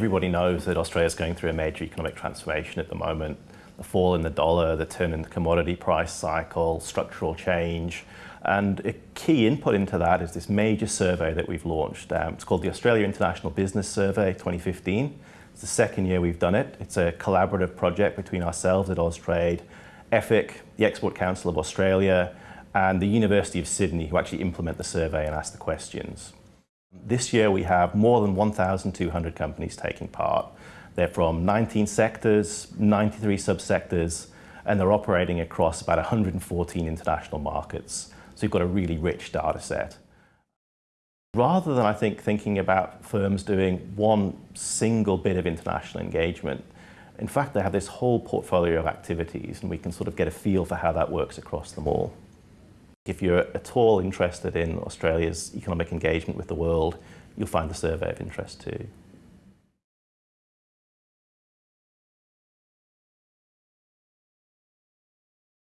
Everybody knows that Australia is going through a major economic transformation at the moment. The fall in the dollar, the turn in the commodity price cycle, structural change. And a key input into that is this major survey that we've launched. Um, it's called the Australia International Business Survey 2015. It's the second year we've done it. It's a collaborative project between ourselves at Austrade, EFIC, the Export Council of Australia, and the University of Sydney, who actually implement the survey and ask the questions. This year we have more than 1,200 companies taking part. They're from 19 sectors, 93 subsectors, and they're operating across about 114 international markets. So you've got a really rich data set. Rather than, I think, thinking about firms doing one single bit of international engagement, in fact, they have this whole portfolio of activities and we can sort of get a feel for how that works across them all. If you're at all interested in Australia's economic engagement with the world, you'll find the survey of interest too.